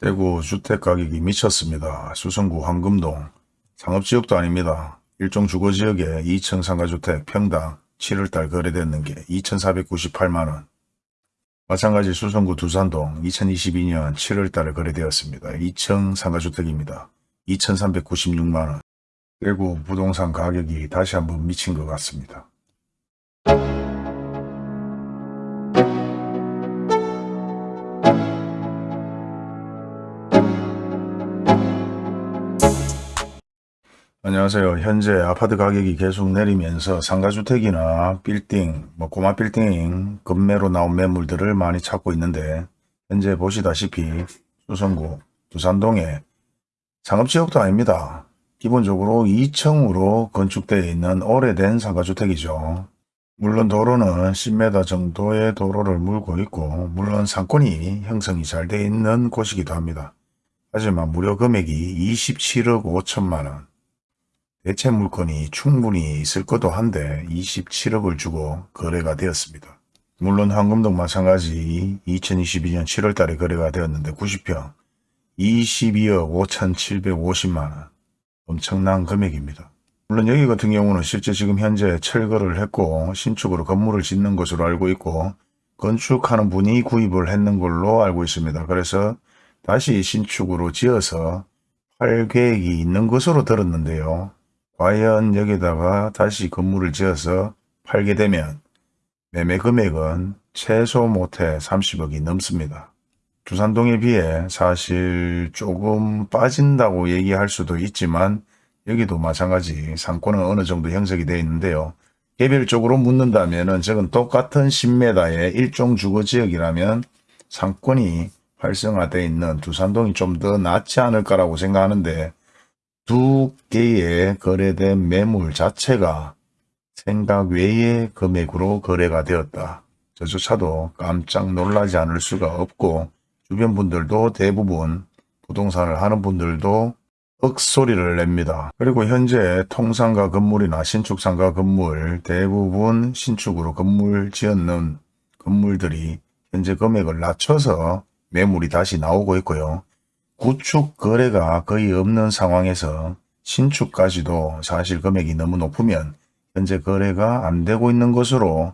대구 주택가격이 미쳤습니다. 수성구 황금동 상업지역도 아닙니다. 일종 주거지역에 2층 상가주택 평당 7월달 거래됐는 게 2,498만원 마찬가지 수성구 두산동 2022년 7월달에 거래되었습니다. 2층 상가주택입니다. 2,396만원 대구 부동산 가격이 다시 한번 미친 것 같습니다. 안녕하세요. 현재 아파트 가격이 계속 내리면서 상가주택이나 빌딩, 뭐 꼬마 빌딩, 급매로 나온 매물들을 많이 찾고 있는데 현재 보시다시피 수성구, 두산동에 상업지역도 아닙니다. 기본적으로 2층으로 건축되어 있는 오래된 상가주택이죠. 물론 도로는 10m 정도의 도로를 물고 있고 물론 상권이 형성이 잘 되어 있는 곳이기도 합니다. 하지만 무료 금액이 27억 5천만원 대체 물건이 충분히 있을 것도 한데 27억을 주고 거래가 되었습니다. 물론 황금동 마찬가지 2022년 7월 달에 거래가 되었는데 90평 22억 5,750만원 엄청난 금액입니다. 물론 여기 같은 경우는 실제 지금 현재 철거를 했고 신축으로 건물을 짓는 것으로 알고 있고 건축하는 분이 구입을 했는 걸로 알고 있습니다. 그래서 다시 신축으로 지어서 팔 계획이 있는 것으로 들었는데요. 과연 여기다가 다시 건물을 지어서 팔게 되면 매매 금액은 최소 못해 30억이 넘습니다. 두산동에 비해 사실 조금 빠진다고 얘기할 수도 있지만 여기도 마찬가지 상권은 어느 정도 형성이 되어 있는데요. 개별적으로 묻는다면 은 저건 똑같은 10m의 일종 주거지역이라면 상권이 활성화되어 있는 두산동이 좀 더 낫지 않을까라고 생각하는데 두 개의 거래된 매물 자체가 생각 외의 금액으로 거래가 되었다. 저조차도 깜짝 놀라지 않을 수가 없고 주변 분들도 대부분 부동산을 하는 분들도 억소리를 냅니다. 그리고 현재 통상가 건물이나 신축상가 건물 대부분 신축으로 건물 지었는 건물들이 현재 금액을 낮춰서 매물이 다시 나오고 있고요. 구축 거래가 거의 없는 상황에서 신축까지도 사실 금액이 너무 높으면 현재 거래가 안 되고 있는 것으로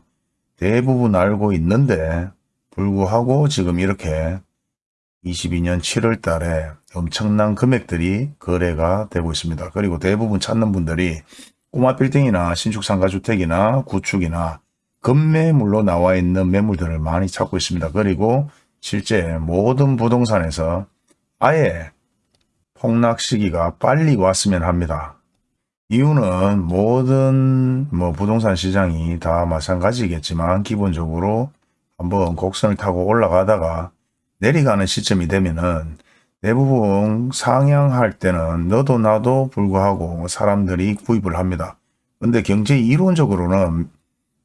대부분 알고 있는데 불구하고 지금 이렇게 22년 7월 달에 엄청난 금액들이 거래가 되고 있습니다. 그리고 대부분 찾는 분들이 꼬마 빌딩이나 신축 상가주택이나 구축이나 급매물로 나와 있는 매물들을 많이 찾고 있습니다. 그리고 실제 모든 부동산에서 아예 폭락 시기가 빨리 왔으면 합니다. 이유는 모든 뭐 부동산 시장이 다 마찬가지겠지만 기본적으로 한번 곡선을 타고 올라가다가 내려가는 시점이 되면은 대부분 상향할 때는 너도 나도 불구하고 사람들이 구입을 합니다. 근데 경제 이론적으로는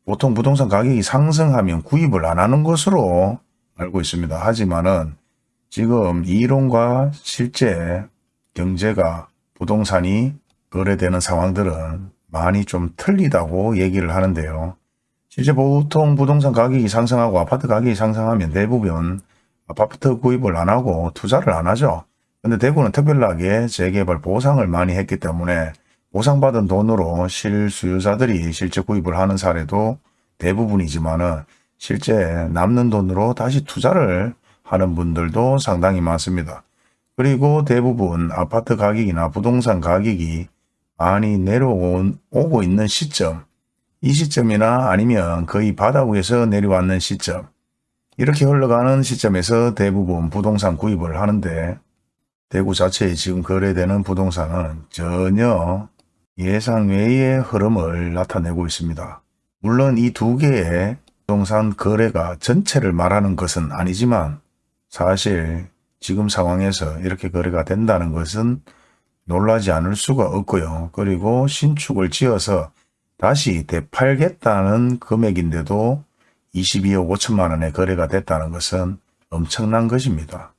보통 부동산 가격이 상승하면 구입을 안 하는 것으로 알고 있습니다. 하지만은 지금 이론과 실제 경제가 부동산이 거래되는 상황들은 많이 좀 틀리다고 얘기를 하는데요. 실제 보통 부동산 가격이 상승하고 아파트 가격이 상승하면 대부분 아파트 구입을 안 하고 투자를 안 하죠. 근데 대구는 특별하게 재개발 보상을 많이 했기 때문에 보상받은 돈으로 실수요자들이 실제 구입을 하는 사례도 대부분이지만 실제 남는 돈으로 다시 투자를 하는 분들도 상당히 많습니다. 그리고 대부분 아파트 가격이나 부동산 가격이 많이 내려오고 있는 시점 이 시점이나 아니면 거의 바닥 위에서 내려왔는 시점 이렇게 흘러가는 시점에서 대부분 부동산 구입을 하는데 대구 자체에 지금 거래되는 부동산은 전혀 예상 외의 흐름을 나타내고 있습니다. 물론 이 두 개의 부동산 거래가 전체를 말하는 것은 아니지만 사실 지금 상황에서 이렇게 거래가 된다는 것은 놀라지 않을 수가 없고요. 그리고 신축을 지어서 다시 되팔겠다는 금액인데도 22억 5천만 원에 거래가 됐다는 것은 엄청난 것입니다.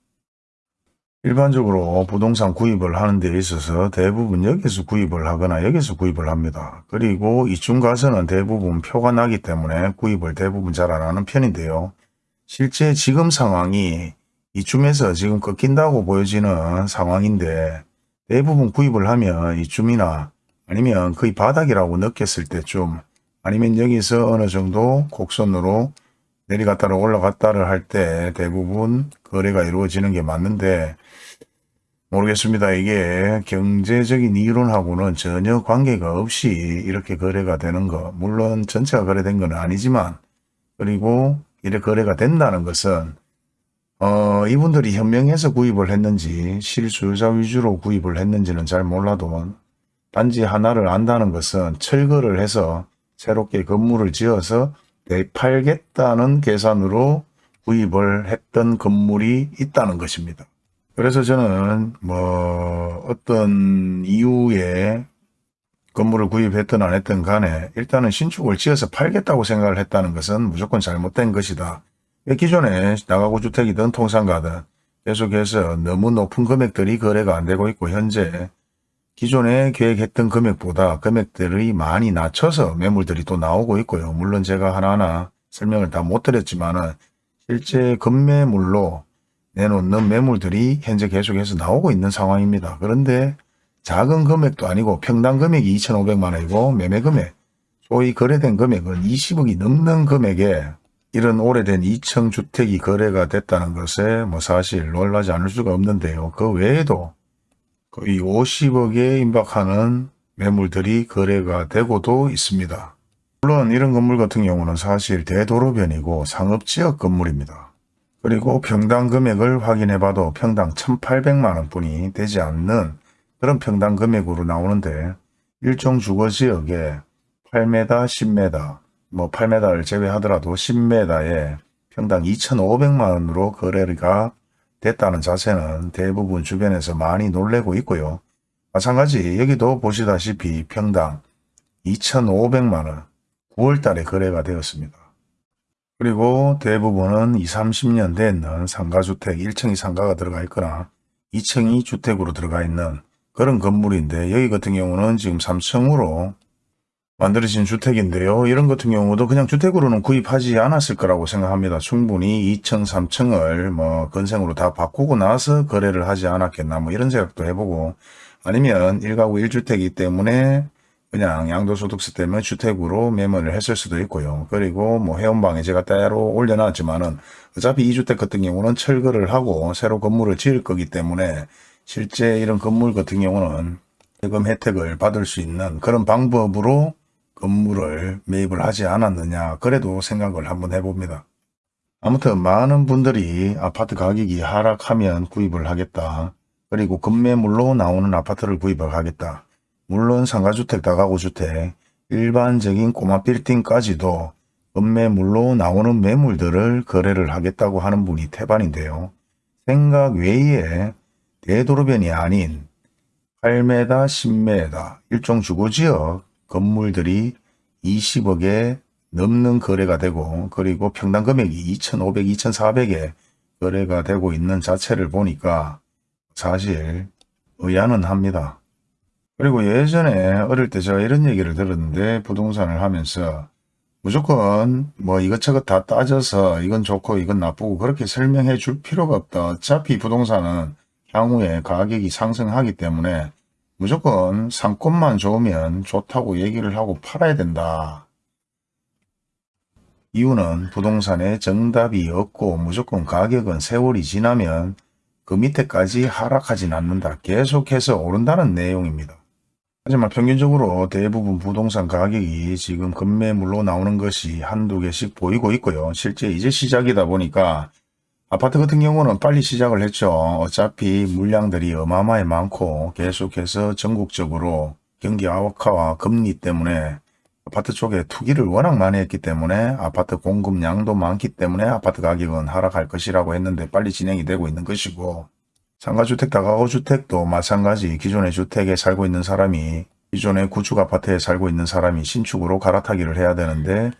일반적으로 부동산 구입을 하는 데 있어서 대부분 여기서 구입을 하거나 여기서 구입을 합니다. 그리고 이중 가서는 대부분 표가 나기 때문에 구입을 대부분 잘 안 하는 편인데요. 실제 지금 상황이 이쯤에서 지금 꺾인다고 보여지는 상황인데 대부분 구입을 하면 이쯤이나 아니면 거의 바닥이라고 느꼈을 때쯤 아니면 여기서 어느 정도 곡선으로 내려갔다를 올라갔다를 할 때 대부분 거래가 이루어지는 게 맞는데 모르겠습니다. 이게 경제적인 이론하고는 전혀 관계가 없이 이렇게 거래가 되는 거. 물론 전체가 거래된 건 아니지만 그리고 이렇게 거래가 된다는 것은 어, 이분들이 현명해서 구입을 했는지 실수요자 위주로 구입을 했는지는 잘 몰라도 단지 하나를 안다는 것은 철거를 해서 새롭게 건물을 지어서 되팔겠다는 계산으로 구입을 했던 건물이 있다는 것입니다. 그래서 저는 뭐 어떤 이유에 건물을 구입했든 안 했든 간에 일단은 신축을 지어서 팔겠다고 생각을 했다는 것은 무조건 잘못된 것이다. 기존에 나가구 주택이든 통상가든 계속해서 너무 높은 금액들이 거래가 안 되고 있고 현재 기존에 계획했던 금액보다 금액들이 많이 낮춰서 매물들이 또 나오고 있고요. 물론 제가 하나하나 설명을 다 못 드렸지만 은 실제 급매물로 내놓는 매물들이 현재 계속해서 나오고 있는 상황입니다. 그런데 작은 금액도 아니고 평당 금액이 2,500만 원이고 매매 금액, 소위 거래된 금액은 20억이 넘는 금액에 이런 오래된 2층 주택이 거래가 됐다는 것에 뭐 사실 놀라지 않을 수가 없는데요. 그 외에도 거의 50억에 임박하는 매물들이 거래가 되고도 있습니다. 물론 이런 건물 같은 경우는 사실 대도로변이고 상업지역 건물입니다. 그리고 평당 금액을 확인해 봐도 평당 1,800만 원 뿐이 되지 않는 그런 평당 금액으로 나오는데 일종 주거지역에 8m, 10m, 뭐 8m를 제외하더라도 10m에 평당 2,500만 원으로 거래가 됐다는 자세는 대부분 주변에서 많이 놀래고 있고요. 마찬가지 여기도 보시다시피 평당 2,500만 원 9월 달에 거래가 되었습니다. 그리고 대부분은 20, 30년 된 상가주택 1층이 상가가 들어가 있거나 2층이 주택으로 들어가 있는 그런 건물인데 여기 같은 경우는 지금 3층으로 만들어진 주택인데요. 이런 같은 경우도 그냥 주택으로는 구입하지 않았을 거라고 생각합니다. 충분히 2층, 3층을 뭐 건생으로 다 바꾸고 나서 거래를 하지 않았겠나 뭐 이런 생각도 해보고 아니면 1가구 1주택이기 때문에 그냥 양도소득세 때문에 주택으로 매매를 했을 수도 있고요. 그리고 뭐 회원방에 제가 따로 올려놨지만은 어차피 이 주택 같은 경우는 철거를 하고 새로 건물을 지을 거기 때문에 실제 이런 건물 같은 경우는 세금 혜택을 받을 수 있는 그런 방법으로 건물을 매입을 하지 않았느냐 그래도 생각을 한번 해봅니다. 아무튼 많은 분들이 아파트 가격이 하락하면 구입을 하겠다. 그리고 급매물로 나오는 아파트를 구입을 하겠다. 물론 상가주택, 다가구주택, 일반적인 꼬마 빌딩까지도 급매물로 나오는 매물들을 거래를 하겠다고 하는 분이 태반인데요. 생각 외에 대도로변이 아닌 8m, 10m 일종 주거지역 건물들이 20억에 넘는 거래가 되고 그리고 평당 금액이 2,500, 2,400에 거래가 되고 있는 자체를 보니까 사실 의아는 합니다. 그리고 예전에 어릴 때 제가 이런 얘기를 들었는데 부동산을 하면서 무조건 뭐 이것저것 다 따져서 이건 좋고 이건 나쁘고 그렇게 설명해 줄 필요가 없다. 어차피 부동산은 향후에 가격이 상승하기 때문에 무조건 상권만 좋으면 좋다고 얘기를 하고 팔아야 된다. 이유는 부동산에 정답이 없고 무조건 가격은 세월이 지나면 그 밑에까지 하락하진 않는다. 계속해서 오른다는 내용입니다. 하지만 평균적으로 대부분 부동산 가격이 지금 급매물로 나오는 것이 한두 개씩 보이고 있고요. 실제 이제 시작이다 보니까 아파트 같은 경우는 빨리 시작을 했죠. 어차피 물량들이 어마어마히 많고 계속해서 전국적으로 경기 아워카와 금리 때문에 아파트 쪽에 투기를 워낙 많이 했기 때문에 아파트 공급량도 많기 때문에 아파트 가격은 하락할 것이라고 했는데 빨리 진행이 되고 있는 것이고 상가주택, 다가구주택도 마찬가지 기존의 주택에 살고 있는 사람이 기존의 구축 아파트에 살고 있는 사람이 신축으로 갈아타기를 해야 되는데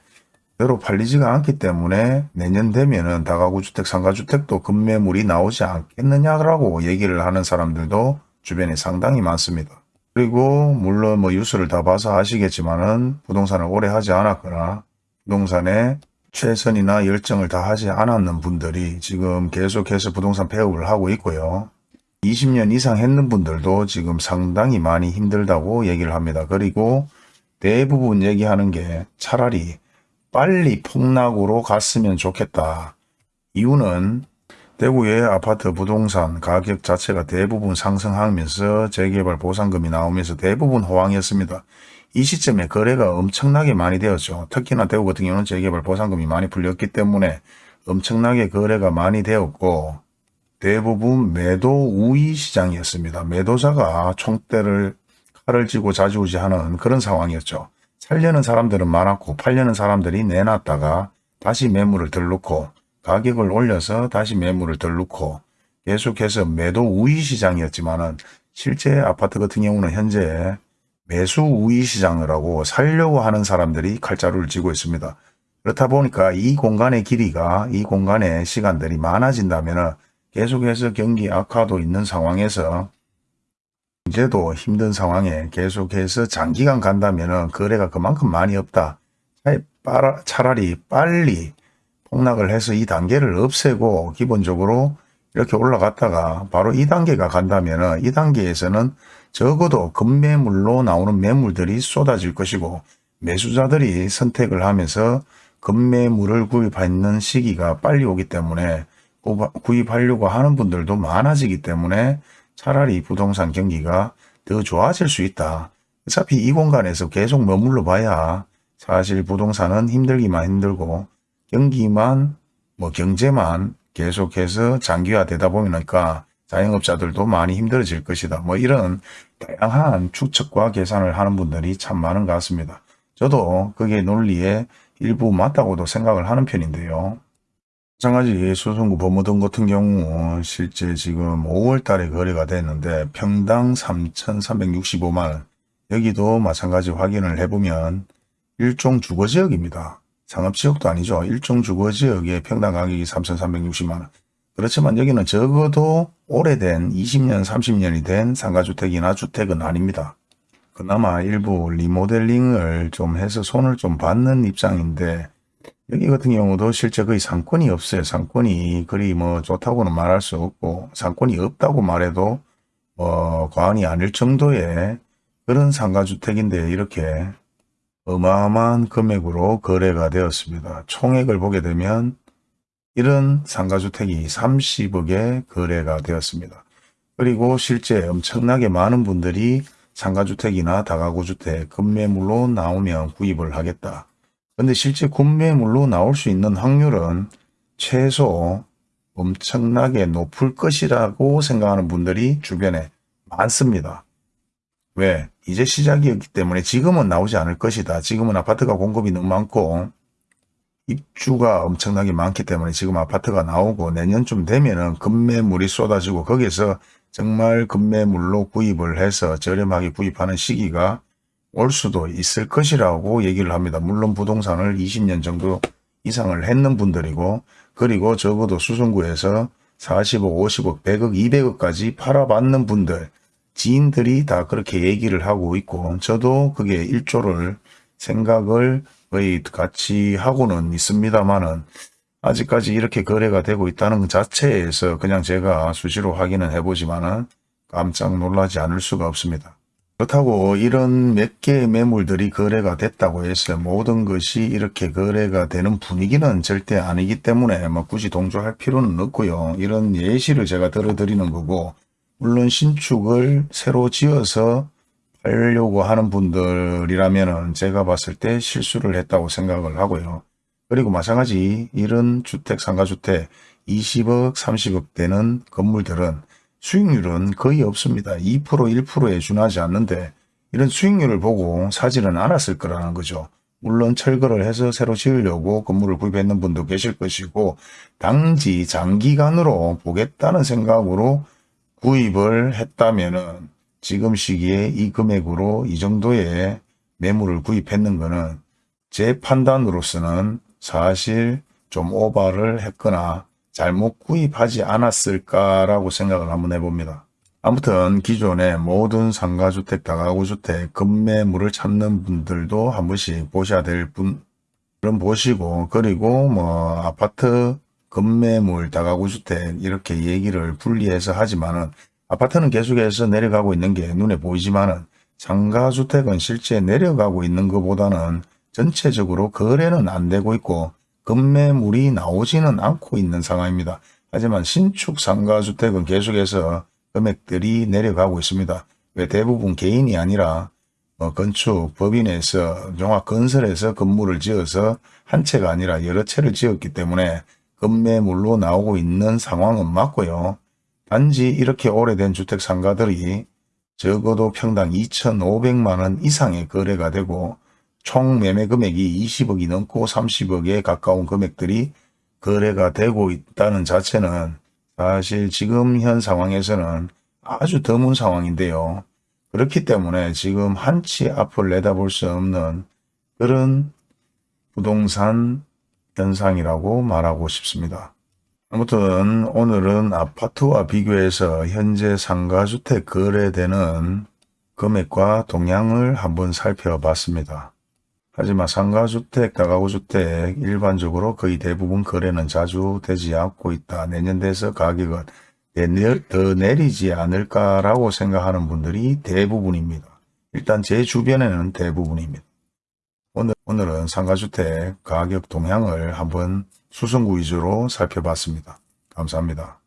대로 팔리지가 않기 때문에 내년 되면은 다가구주택, 상가주택도 급매물이 나오지 않겠느냐라고 얘기를 하는 사람들도 주변에 상당히 많습니다. 그리고 물론 뭐 뉴스를 다 봐서 아시겠지만은 부동산을 오래 하지 않았거나 부동산에 최선이나 열정을 다하지 않았는 분들이 지금 계속해서 부동산 폐업을 하고 있고요. 20년 이상 했는 분들도 지금 상당히 많이 힘들다고 얘기를 합니다. 그리고 대부분 얘기하는 게 차라리 빨리 폭락으로 갔으면 좋겠다. 이유는 대구의 아파트 부동산 가격 자체가 대부분 상승하면서 재개발 보상금이 나오면서 대부분 호황이었습니다. 이 시점에 거래가 엄청나게 많이 되었죠. 특히나 대구 같은 경우는 재개발 보상금이 많이 풀렸기 때문에 엄청나게 거래가 많이 되었고 대부분 매도 우위 시장이었습니다. 매도자가 총대를 칼을 쥐고 자주우지하는 그런 상황이었죠. 살려는 사람들은 많았고 팔려는 사람들이 내놨다가 다시 매물을 들놓고 가격을 올려서 다시 매물을 들놓고 계속해서 매도 우위 시장이었지만은 실제 아파트 같은 경우는 현재 매수 우위 시장을 하고 살려고 하는 사람들이 칼자루를 쥐고 있습니다. 그렇다 보니까 이 공간의 길이가 이 공간의 시간들이 많아진다면 계속해서 경기 악화도 있는 상황에서 이제도 힘든 상황에 계속해서 장기간 간다면 거래가 그만큼 많이 없다. 차라리 빨리 폭락을 해서 이 단계를 없애고 기본적으로 이렇게 올라갔다가 바로 이 단계가 간다면 이 단계에서는 적어도 급매물로 나오는 매물들이 쏟아질 것이고 매수자들이 선택을 하면서 급매물을 구입하는 시기가 빨리 오기 때문에 구입하려고 하는 분들도 많아지기 때문에 차라리 부동산 경기가 더 좋아질 수 있다. 어차피 이 공간에서 계속 머물러 봐야 사실 부동산은 힘들기만 힘들고 경기만 뭐 경제만 계속해서 장기화되다 보니까 자영업자들도 많이 힘들어질 것이다. 뭐 이런 다양한 추측과 계산을 하는 분들이 참 많은 것 같습니다. 저도 그게 논리에 일부 맞다고도 생각을 하는 편인데요. 마찬가지 수성구 범어동 같은 경우 실제 지금 5월 달에 거래가 됐는데 평당 3,365만원 여기도 마찬가지 확인을 해보면 일종 주거지역입니다. 상업지역도 아니죠. 일종 주거지역의 평당 가격이 3,360만원 그렇지만 여기는 적어도 오래된 20년 30년이 된 상가주택이나 주택은 아닙니다. 그나마 일부 리모델링을 좀 해서 손을 좀 받는 입장인데 여기 같은 경우도 실제 거의 상권이 없어요. 상권이 그리 뭐 좋다고는 말할 수 없고 상권이 없다고 말해도 뭐 과언이 아닐 정도의 그런 상가주택인데 이렇게 어마어마한 금액으로 거래가 되었습니다. 총액을 보게 되면 이런 상가주택이 30억에 거래가 되었습니다. 그리고 실제 엄청나게 많은 분들이 상가주택이나 다가구주택 급매물로 나오면 구입을 하겠다. 근데 실제 구매물로 나올 수 있는 확률은 최소 엄청나게 높을 것이라고 생각하는 분들이 주변에 많습니다. 왜? 이제 시작이었기 때문에 지금은 나오지 않을 것이다. 지금은 아파트가 공급이 너무 많고 입주가 엄청나게 많기 때문에 지금 아파트가 나오고 내년쯤 되면은 급매물이 쏟아지고 거기서 정말 급매물로 구입을 해서 저렴하게 구입하는 시기가 올 수도 있을 것이라고 얘기를 합니다. 물론 부동산을 20년 정도 이상을 했는 분들이고 그리고 적어도 수성구에서 40억, 50억, 100억, 200억까지 팔아받는 분들 지인들이 다 그렇게 얘기를 하고 있고 저도 그게 일조를 생각을 거의 같이 하고는 있습니다만은 아직까지 이렇게 거래가 되고 있다는 것 자체에서 그냥 제가 수시로 확인은 해보지만은 깜짝 놀라지 않을 수가 없습니다. 그렇다고 이런 몇 개의 매물들이 거래가 됐다고 해서 모든 것이 이렇게 거래가 되는 분위기는 절대 아니기 때문에 뭐 굳이 동조할 필요는 없고요. 이런 예시를 제가 들어드리는 거고 물론 신축을 새로 지어서 팔려고 하는 분들이라면 제가 봤을 때 실수를 했다고 생각을 하고요. 그리고 마찬가지 이런 주택, 상가주택 20억, 30억 되는 건물들은 수익률은 거의 없습니다. 2%, 1%에 준하지 않는데 이런 수익률을 보고 사지는 않았을 거라는 거죠. 물론 철거를 해서 새로 지으려고 건물을 구입했는 분도 계실 것이고 당지 장기간으로 보겠다는 생각으로 구입을 했다면 지금 시기에 이 금액으로 이 정도의 매물을 구입했는 것은 제 판단으로서는 사실 좀 오바를 했거나 잘못 구입하지 않았을까라고 생각을 한번 해봅니다. 아무튼 기존의 모든 상가주택, 다가구주택, 급매물을 찾는 분들도 한 번씩 보셔야 될 분, 그럼 보시고 그리고 뭐 아파트 급매물 다가구 주택 이렇게 얘기를 분리해서 하지만은 아파트는 계속해서 내려가고 있는 게 눈에 보이지만은 상가주택은 실제 내려가고 있는 것보다는 전체적으로 거래는 안 되고 있고 급매물이 나오지는 않고 있는 상황입니다. 하지만 신축 상가주택은 계속해서 금액들이 내려가고 있습니다. 왜 대부분 개인이 아니라 뭐 건축 법인에서 종합 건설에서 건물을 지어서 한 채가 아니라 여러 채를 지었기 때문에 급매물로 나오고 있는 상황은 맞고요. 단지 이렇게 오래된 주택 상가들이 적어도 평당 2,500만 원 이상의 거래가 되고 총 매매 금액이 20억이 넘고 30억에 가까운 금액들이 거래가 되고 있다는 자체는 사실 지금 현 상황에서는 아주 드문 상황인데요. 그렇기 때문에 지금 한치 앞을 내다볼 수 없는 그런 부동산 현상이라고 말하고 싶습니다. 아무튼 오늘은 아파트와 비교해서 현재 상가주택 거래되는 금액과 동향을 한번 살펴봤습니다. 하지만 상가주택, 다가구주택 일반적으로 거의 대부분 거래는 자주 되지 않고 있다. 내년 돼서 가격은 내- 더 내리지 않을까라고 생각하는 분들이 대부분입니다. 일단 제 주변에는 대부분입니다. 오늘, 오늘은 상가주택 가격 동향을 한번 수성구 위주로 살펴봤습니다. 감사합니다.